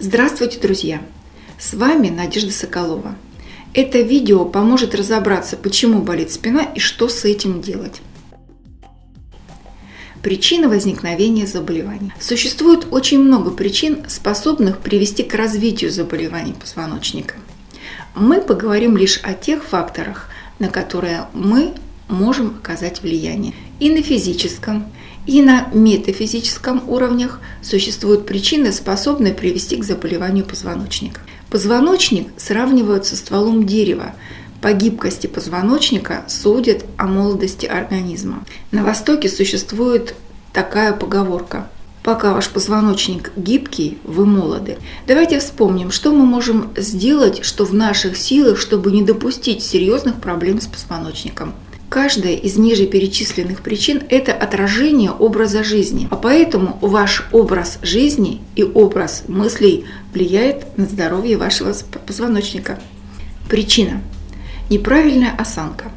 Здравствуйте, друзья! С вами Надежда Соколова. Это видео поможет разобраться, почему болит спина и что с этим делать. Причина возникновения заболеваний. Существует очень много причин, способных привести к развитию заболеваний позвоночника. Мы поговорим лишь о тех факторах, на которые мы можем оказать влияние. И на физическом, и на метафизическом уровнях существуют причины, способные привести к заболеванию позвоночника. Позвоночник сравнивают со стволом дерева. По гибкости позвоночника судят о молодости организма. На Востоке существует такая поговорка Пока ваш позвоночник гибкий, вы молоды. Давайте вспомним, что мы можем сделать, что в наших силах, чтобы не допустить серьезных проблем с позвоночником. Каждая из ниже перечисленных причин – это отражение образа жизни, а поэтому ваш образ жизни и образ мыслей влияет на здоровье вашего позвоночника. Причина – неправильная осанка.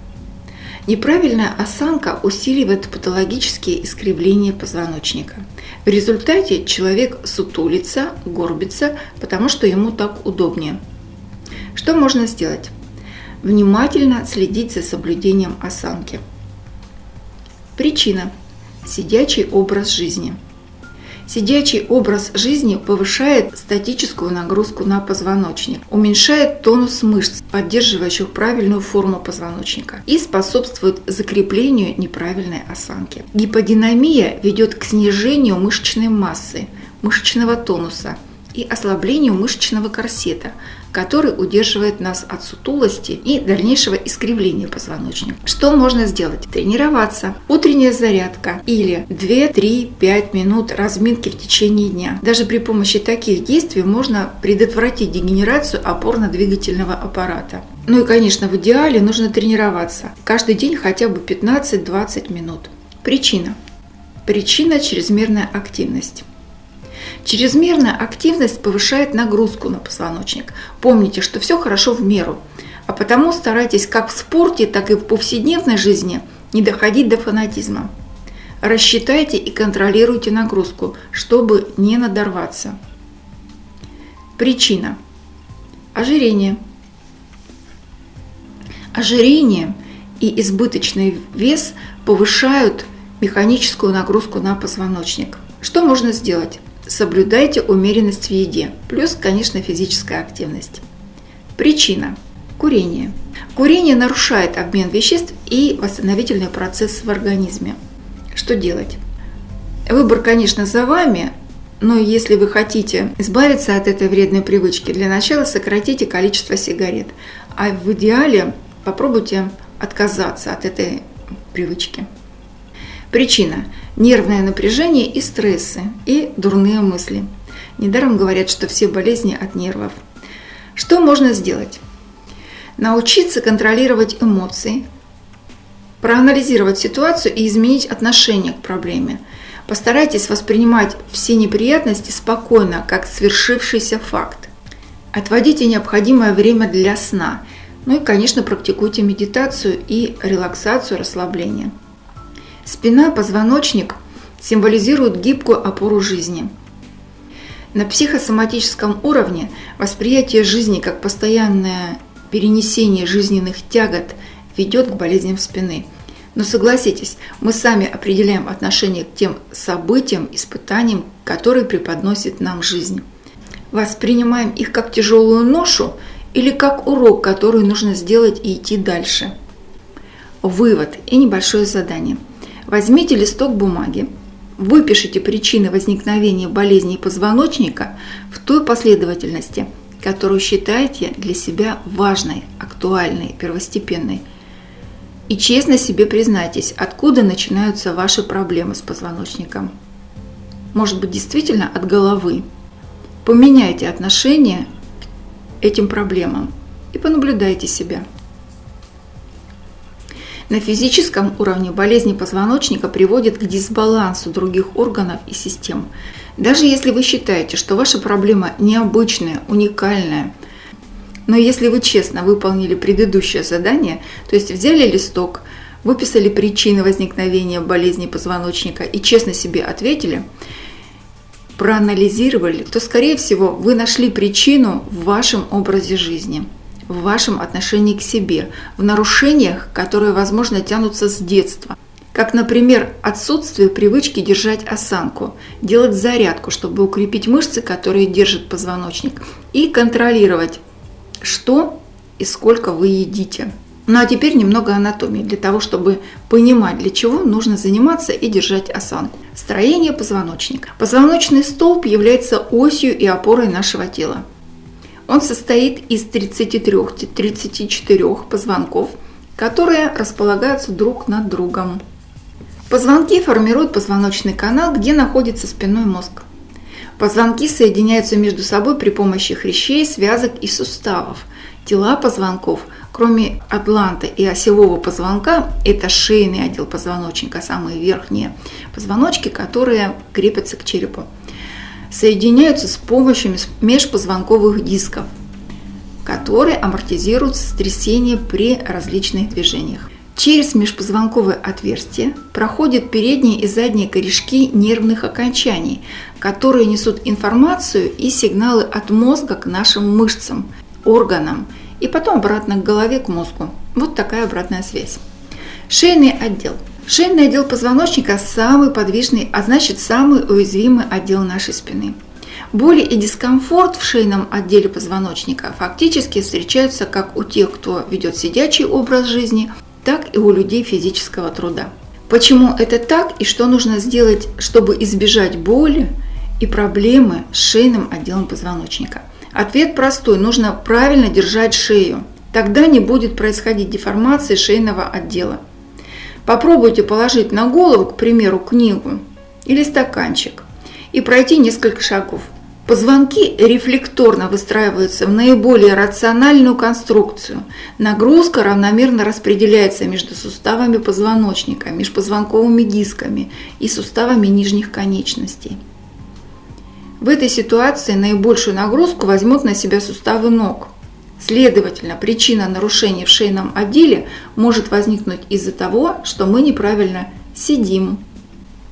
Неправильная осанка усиливает патологические искривления позвоночника. В результате человек сутулится, горбится, потому что ему так удобнее. Что можно сделать? Внимательно следить за соблюдением осанки. Причина – сидячий образ жизни. Сидячий образ жизни повышает статическую нагрузку на позвоночник, уменьшает тонус мышц, поддерживающих правильную форму позвоночника, и способствует закреплению неправильной осанки. Гиподинамия ведет к снижению мышечной массы, мышечного тонуса и ослаблению мышечного корсета, который удерживает нас от сутулости и дальнейшего искривления позвоночника. Что можно сделать? Тренироваться. Утренняя зарядка или 2-3-5 минут разминки в течение дня. Даже при помощи таких действий можно предотвратить дегенерацию опорно-двигательного аппарата. Ну и, конечно, в идеале нужно тренироваться. Каждый день хотя бы 15-20 минут. Причина. Причина – чрезмерная активность. Чрезмерная активность повышает нагрузку на позвоночник. Помните, что все хорошо в меру. А потому старайтесь как в спорте, так и в повседневной жизни не доходить до фанатизма. Рассчитайте и контролируйте нагрузку, чтобы не надорваться. Причина. Ожирение. Ожирение и избыточный вес повышают механическую нагрузку на позвоночник. Что можно сделать? Соблюдайте умеренность в еде, плюс, конечно, физическая активность. Причина – курение. Курение нарушает обмен веществ и восстановительный процесс в организме. Что делать? Выбор, конечно, за вами, но если вы хотите избавиться от этой вредной привычки, для начала сократите количество сигарет, а в идеале попробуйте отказаться от этой привычки. Причина – нервное напряжение и стрессы, и дурные мысли. Недаром говорят, что все болезни от нервов. Что можно сделать? Научиться контролировать эмоции, проанализировать ситуацию и изменить отношение к проблеме. Постарайтесь воспринимать все неприятности спокойно, как свершившийся факт. Отводите необходимое время для сна. Ну и, конечно, практикуйте медитацию и релаксацию, расслабление. Спина, позвоночник символизируют гибкую опору жизни. На психосоматическом уровне восприятие жизни как постоянное перенесение жизненных тягот ведет к болезням спины. Но согласитесь, мы сами определяем отношение к тем событиям, испытаниям, которые преподносит нам жизнь. Воспринимаем их как тяжелую ношу или как урок, который нужно сделать и идти дальше. Вывод и небольшое задание – Возьмите листок бумаги, выпишите причины возникновения болезней позвоночника в той последовательности, которую считаете для себя важной, актуальной, первостепенной. И честно себе признайтесь, откуда начинаются ваши проблемы с позвоночником. Может быть, действительно от головы. Поменяйте отношение к этим проблемам и понаблюдайте себя. На физическом уровне болезни позвоночника приводят к дисбалансу других органов и систем. Даже если вы считаете, что ваша проблема необычная, уникальная, но если вы честно выполнили предыдущее задание, то есть взяли листок, выписали причины возникновения болезни позвоночника и честно себе ответили, проанализировали, то, скорее всего, вы нашли причину в вашем образе жизни, в вашем отношении к себе, в нарушениях, которые, возможно, тянутся с детства. Как, например, отсутствие привычки держать осанку, делать зарядку, чтобы укрепить мышцы, которые держат позвоночник, и контролировать, что и сколько вы едите. Ну а теперь немного анатомии, для того, чтобы понимать, для чего нужно заниматься и держать осанку. Строение позвоночника. Позвоночный столб является осью и опорой нашего тела. Он состоит из 33-34 позвонков, которые располагаются друг над другом. Позвонки формируют позвоночный канал, где находится спинной мозг. Позвонки соединяются между собой при помощи хрящей, связок и суставов. Тела позвонков, кроме атланта и осевого позвонка, это шейный отдел позвоночника, самые верхние позвоночки, которые крепятся к черепу, соединяются с помощью межпозвонковых дисков, которые амортизируют сотрясение при различных движениях. Через межпозвонковое отверстие проходят передние и задние корешки нервных окончаний, которые несут информацию и сигналы от мозга к нашим мышцам, органам и потом обратно к голове, к мозгу. Вот такая обратная связь. Шейный отдел. Шейный отдел позвоночника самый подвижный, а значит самый уязвимый отдел нашей спины. Боли и дискомфорт в шейном отделе позвоночника фактически встречаются как у тех, кто ведет сидячий образ жизни, так и у людей физического труда. Почему это так и что нужно сделать, чтобы избежать боли и проблемы с шейным отделом позвоночника? Ответ простой. Нужно правильно держать шею. Тогда не будет происходить деформации шейного отдела. Попробуйте положить на голову, к примеру, книгу или стаканчик и пройти несколько шагов. Позвонки рефлекторно выстраиваются в наиболее рациональную конструкцию. Нагрузка равномерно распределяется между суставами позвоночника, межпозвонковыми дисками и суставами нижних конечностей. В этой ситуации наибольшую нагрузку возьмут на себя суставы ног. Следовательно, причина нарушений в шейном отделе может возникнуть из-за того, что мы неправильно сидим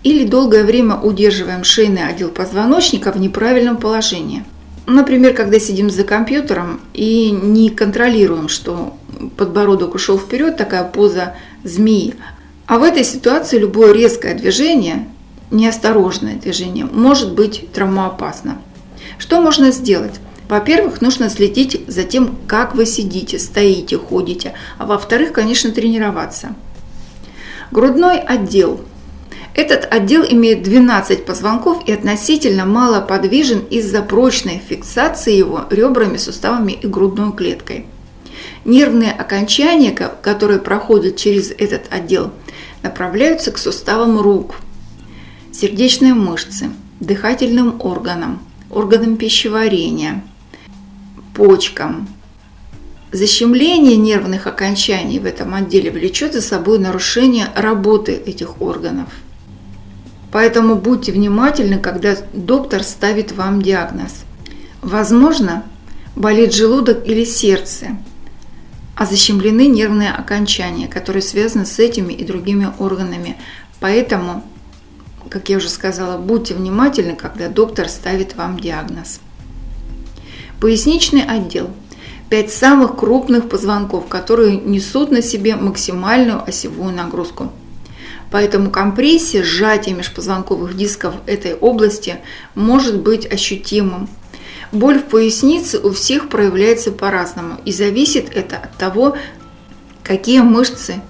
или долгое время удерживаем шейный отдел позвоночника в неправильном положении. Например, когда сидим за компьютером и не контролируем, что подбородок ушел вперед, такая поза змеи. А в этой ситуации любое резкое движение неосторожное движение может быть травмоопасно. Что можно сделать? Во-первых, нужно следить за тем, как вы сидите, стоите, ходите, а во-вторых, конечно, тренироваться. Грудной отдел. Этот отдел имеет 12 позвонков и относительно мало подвижен из-за прочной фиксации его ребрами, суставами и грудной клеткой. Нервные окончания, которые проходят через этот отдел, направляются к суставам рук – сердечные мышцы, дыхательным органам, органам пищеварения, почкам. Защемление нервных окончаний в этом отделе влечет за собой нарушение работы этих органов. Поэтому будьте внимательны, когда доктор ставит вам диагноз. Возможно, болит желудок или сердце, а защемлены нервные окончания, которые связаны с этими и другими органами. Поэтому как я уже сказала, будьте внимательны, когда доктор ставит вам диагноз. Поясничный отдел. Пять самых крупных позвонков, которые несут на себе максимальную осевую нагрузку. Поэтому компрессия, сжатие межпозвонковых дисков этой области может быть ощутимым. Боль в пояснице у всех проявляется по-разному, и зависит это от того, какие мышцы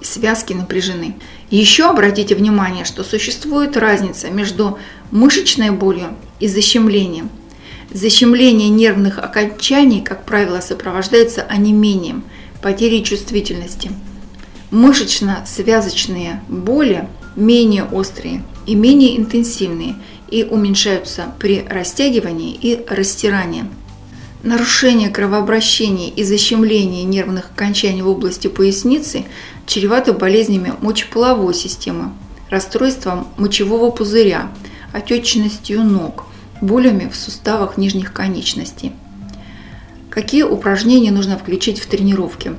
и связки напряжены. Еще обратите внимание, что существует разница между мышечной болью и защемлением. Защемление нервных окончаний, как правило, сопровождается онемением, потерей чувствительности. Мышечно-связочные боли менее острые и менее интенсивные и уменьшаются при растягивании и растирании. Нарушение кровообращения и защемление нервных окончаний в области поясницы чревато болезнями мочеполовой системы, расстройством мочевого пузыря, отечностью ног, болями в суставах нижних конечностей. Какие упражнения нужно включить в тренировки?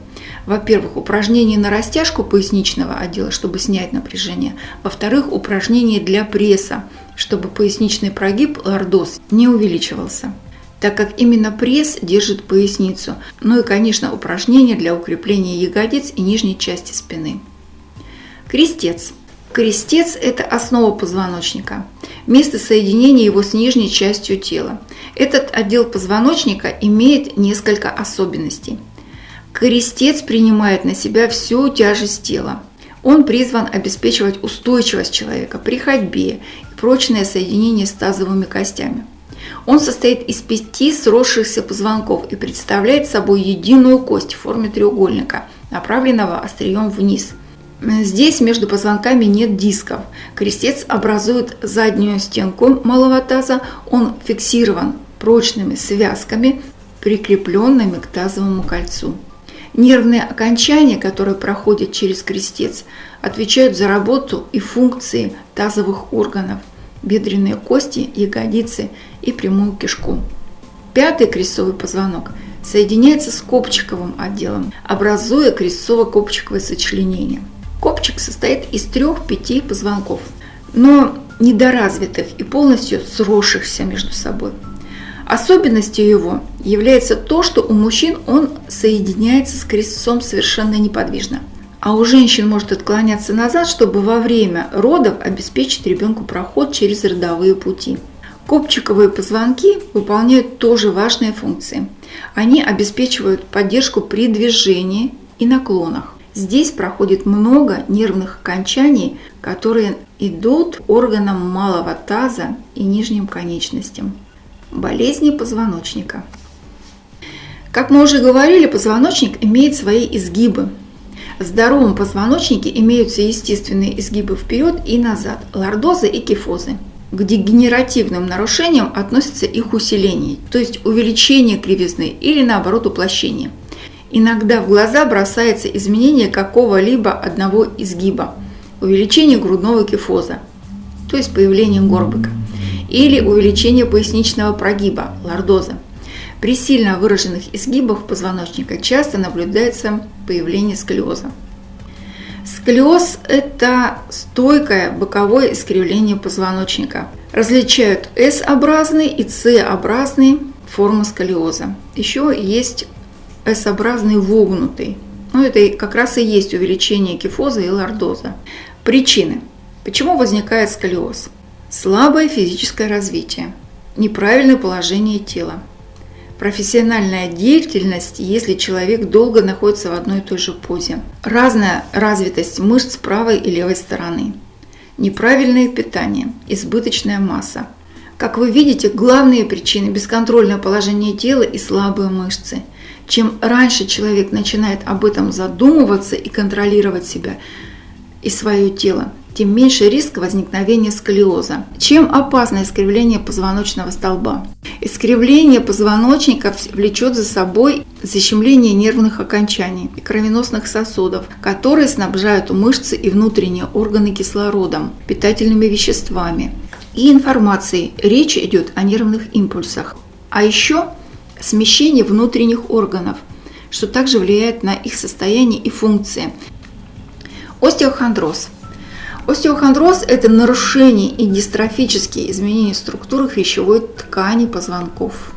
Во-первых, упражнения на растяжку поясничного отдела, чтобы снять напряжение. Во-вторых, упражнения для пресса, чтобы поясничный прогиб лордоз не увеличивался так как именно пресс держит поясницу, ну и, конечно, упражнения для укрепления ягодиц и нижней части спины. Крестец. Крестец – это основа позвоночника, место соединения его с нижней частью тела. Этот отдел позвоночника имеет несколько особенностей. Крестец принимает на себя всю тяжесть тела. Он призван обеспечивать устойчивость человека при ходьбе и прочное соединение с тазовыми костями. Он состоит из пяти сросшихся позвонков и представляет собой единую кость в форме треугольника, направленного острием вниз. Здесь между позвонками нет дисков. Крестец образует заднюю стенку малого таза, он фиксирован прочными связками, прикрепленными к тазовому кольцу. Нервные окончания, которые проходят через крестец, отвечают за работу и функции тазовых органов – бедренные кости, ягодицы и прямую кишку. Пятый крестцовый позвонок соединяется с копчиковым отделом, образуя крестцово-копчиковое сочленение. Копчик состоит из трех-пяти позвонков, но недоразвитых и полностью сросшихся между собой. Особенностью его является то, что у мужчин он соединяется с крестцом совершенно неподвижно – а у женщин может отклоняться назад, чтобы во время родов обеспечить ребенку проход через родовые пути. Копчиковые позвонки выполняют тоже важные функции. Они обеспечивают поддержку при движении и наклонах. Здесь проходит много нервных окончаний, которые идут органам малого таза и нижним конечностям. Болезни позвоночника. Как мы уже говорили, позвоночник имеет свои изгибы, в здоровом позвоночнике имеются естественные изгибы вперед и назад, лордозы и кифозы. К дегенеративным нарушениям относится их усиление, то есть увеличение кривизны или наоборот уплощение. Иногда в глаза бросается изменение какого-либо одного изгиба, увеличение грудного кифоза, то есть появление горбика, или увеличение поясничного прогиба, лордоза. При сильно выраженных изгибах позвоночника часто наблюдается появление сколиоза. Сколиоз – это стойкое боковое искривление позвоночника. Различают S-образный и C-образный формы сколиоза. Еще есть S-образный вогнутый. Ну, это как раз и есть увеличение кифоза и лордоза. Причины. Почему возникает сколиоз? Слабое физическое развитие, неправильное положение тела, Профессиональная деятельность, если человек долго находится в одной и той же позе. Разная развитость мышц правой и левой стороны. Неправильное питание, избыточная масса. Как вы видите, главные причины – бесконтрольное положение тела и слабые мышцы. Чем раньше человек начинает об этом задумываться и контролировать себя и свое тело, тем меньше риск возникновения сколиоза. Чем опасно искривление позвоночного столба? Искривление позвоночника влечет за собой защемление нервных окончаний и кровеносных сосудов, которые снабжают мышцы и внутренние органы кислородом, питательными веществами и информацией. Речь идет о нервных импульсах. А еще смещение внутренних органов, что также влияет на их состояние и функции. Остеохондроз – Остеохондроз – это нарушение и дистрофические изменения структуры хрящевой ткани позвонков.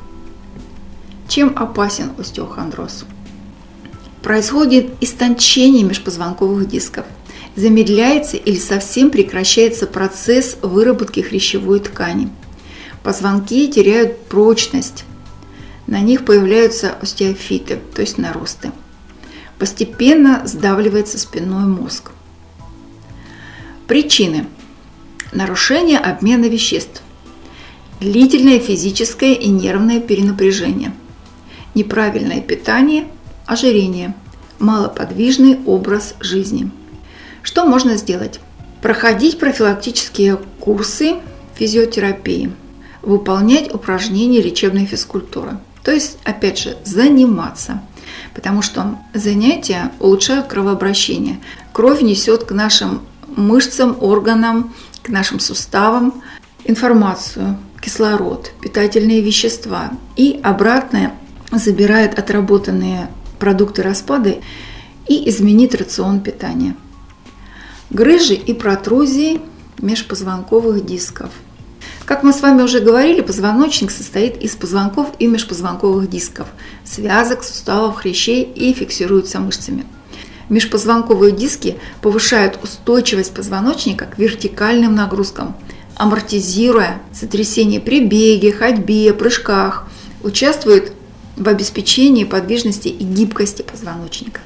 Чем опасен остеохондроз? Происходит истончение межпозвонковых дисков. Замедляется или совсем прекращается процесс выработки хрящевой ткани. Позвонки теряют прочность. На них появляются остеофиты, то есть наросты. Постепенно сдавливается спинной мозг. Причины. Нарушение обмена веществ. Длительное физическое и нервное перенапряжение. Неправильное питание, ожирение. Малоподвижный образ жизни. Что можно сделать? Проходить профилактические курсы физиотерапии. Выполнять упражнения лечебной физкультуры. То есть, опять же, заниматься. Потому что занятия улучшают кровообращение. Кровь несет к нашим мышцам, органам, к нашим суставам информацию, кислород, питательные вещества и обратно забирает отработанные продукты распада и изменит рацион питания. Грыжи и протрузии межпозвонковых дисков. Как мы с вами уже говорили, позвоночник состоит из позвонков и межпозвонковых дисков, связок, суставов, хрящей и фиксируется мышцами. Межпозвонковые диски повышают устойчивость позвоночника к вертикальным нагрузкам, амортизируя сотрясение при беге, ходьбе, прыжках, участвуют в обеспечении подвижности и гибкости позвоночника.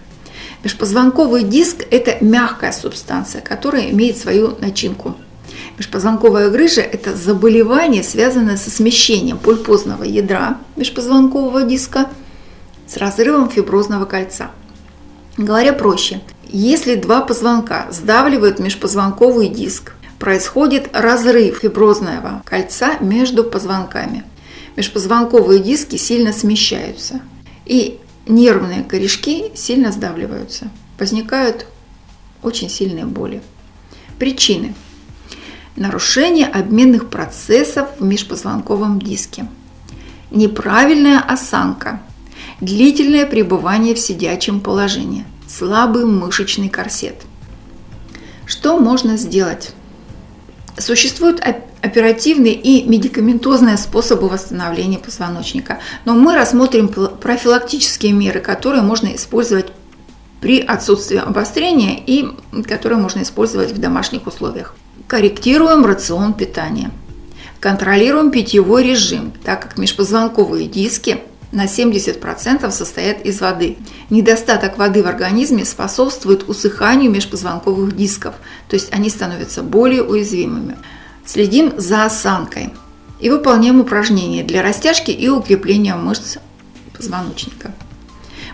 Межпозвонковый диск – это мягкая субстанция, которая имеет свою начинку. Межпозвонковая грыжа – это заболевание, связанное со смещением пульпозного ядра межпозвонкового диска с разрывом фиброзного кольца. Говоря проще, если два позвонка сдавливают межпозвонковый диск, происходит разрыв фиброзного кольца между позвонками. Межпозвонковые диски сильно смещаются, и нервные корешки сильно сдавливаются. Возникают очень сильные боли. Причины. Нарушение обменных процессов в межпозвонковом диске. Неправильная осанка. Длительное пребывание в сидячем положении. Слабый мышечный корсет. Что можно сделать? Существуют оперативные и медикаментозные способы восстановления позвоночника, но мы рассмотрим профилактические меры, которые можно использовать при отсутствии обострения и которые можно использовать в домашних условиях. Корректируем рацион питания. Контролируем питьевой режим, так как межпозвонковые диски на 70% состоят из воды. Недостаток воды в организме способствует усыханию межпозвонковых дисков, то есть они становятся более уязвимыми. Следим за осанкой и выполняем упражнения для растяжки и укрепления мышц позвоночника.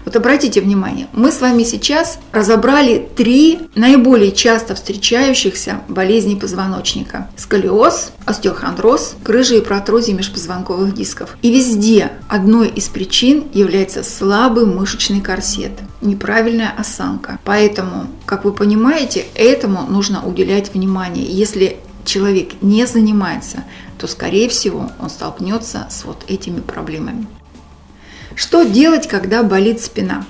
Вот обратите внимание, мы с вами сейчас разобрали три наиболее часто встречающихся болезни позвоночника. Сколиоз, остеохондроз, грыжи и протрузии межпозвонковых дисков. И везде одной из причин является слабый мышечный корсет, неправильная осанка. Поэтому, как вы понимаете, этому нужно уделять внимание. Если человек не занимается, то, скорее всего, он столкнется с вот этими проблемами. Что делать, когда болит спина?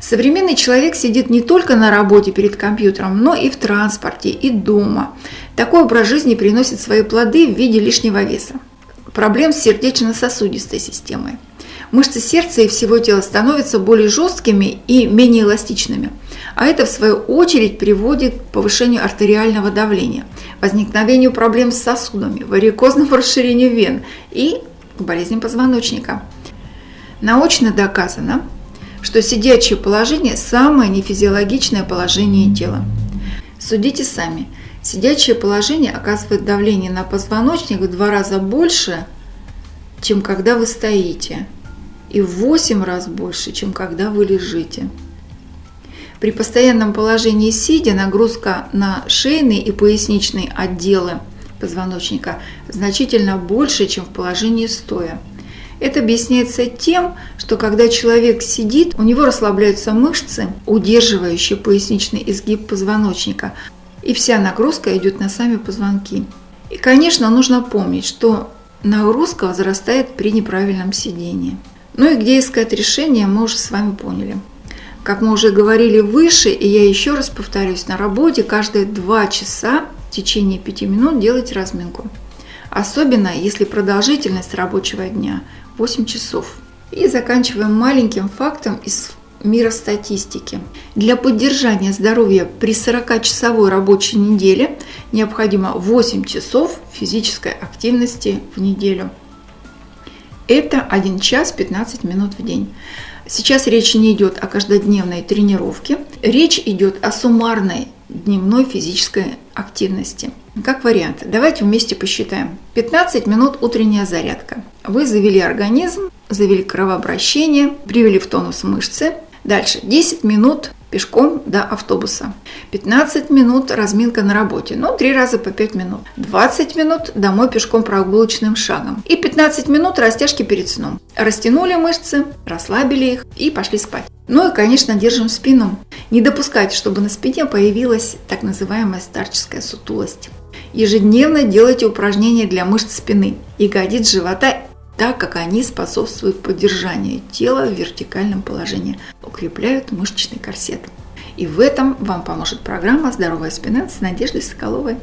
Современный человек сидит не только на работе перед компьютером, но и в транспорте, и дома. Такой образ жизни приносит свои плоды в виде лишнего веса. Проблем с сердечно-сосудистой системой. Мышцы сердца и всего тела становятся более жесткими и менее эластичными. А это, в свою очередь, приводит к повышению артериального давления, возникновению проблем с сосудами, варикозному расширению вен и к болезням позвоночника. Научно доказано, что сидячее положение – самое нефизиологичное положение тела. Судите сами. Сидячее положение оказывает давление на позвоночник в два раза больше, чем когда вы стоите, и в 8 раз больше, чем когда вы лежите. При постоянном положении сидя нагрузка на шейные и поясничные отделы позвоночника значительно больше, чем в положении стоя. Это объясняется тем, что когда человек сидит, у него расслабляются мышцы, удерживающие поясничный изгиб позвоночника, и вся нагрузка идет на сами позвонки. И, конечно, нужно помнить, что нагрузка возрастает при неправильном сидении. Ну и где искать решение, мы уже с вами поняли. Как мы уже говорили выше, и я еще раз повторюсь, на работе каждые 2 часа течение 5 минут делать разминку. Особенно если продолжительность рабочего дня 8 часов. И заканчиваем маленьким фактом из мира статистики. Для поддержания здоровья при 40-часовой рабочей неделе необходимо 8 часов физической активности в неделю. Это 1 час 15 минут в день. Сейчас речь не идет о каждодневной тренировке, речь идет о суммарной дневной физической активности. Как вариант, давайте вместе посчитаем. 15 минут утренняя зарядка. Вы завели организм, завели кровообращение, привели в тонус мышцы. Дальше 10 минут пешком до автобуса. 15 минут разминка на работе, ну, 3 раза по 5 минут. 20 минут домой пешком прогулочным шагом. И 15 минут растяжки перед сном. Растянули мышцы, расслабили их и пошли спать. Ну и, конечно, держим спину. Не допускайте, чтобы на спине появилась так называемая старческая сутулость. Ежедневно делайте упражнения для мышц спины, ягодиц живота так как они способствуют поддержанию тела в вертикальном положении, укрепляют мышечный корсет. И в этом вам поможет программа «Здоровая спина» с Надеждой Соколовой.